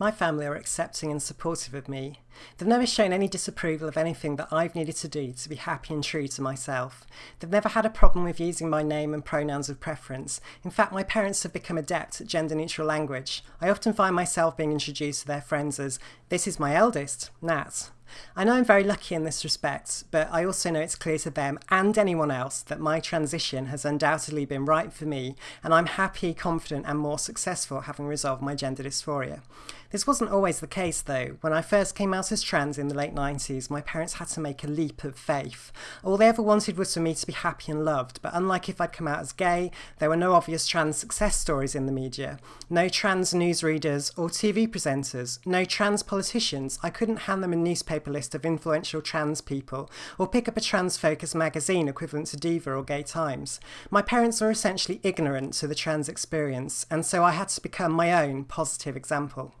My family are accepting and supportive of me. They've never shown any disapproval of anything that I've needed to do to be happy and true to myself. They've never had a problem with using my name and pronouns of preference. In fact, my parents have become adept at gender neutral language. I often find myself being introduced to their friends as, This is my eldest, Nat. I know I'm very lucky in this respect, but I also know it's clear to them and anyone else that my transition has undoubtedly been right for me, and I'm happy, confident, and more successful having resolved my gender dysphoria. This wasn't always the case though. When I first came out as trans in the late 90s, my parents had to make a leap of faith. All they ever wanted was for me to be happy and loved, but unlike if I'd come out as gay, there were no obvious trans success stories in the media, no trans newsreaders or TV presenters, no trans politicians. I couldn't hand them a newspaper list of influential trans people or pick up a trans focused magazine equivalent to Diva or Gay Times. My parents were essentially ignorant to the trans experience, and so I had to become my own positive example.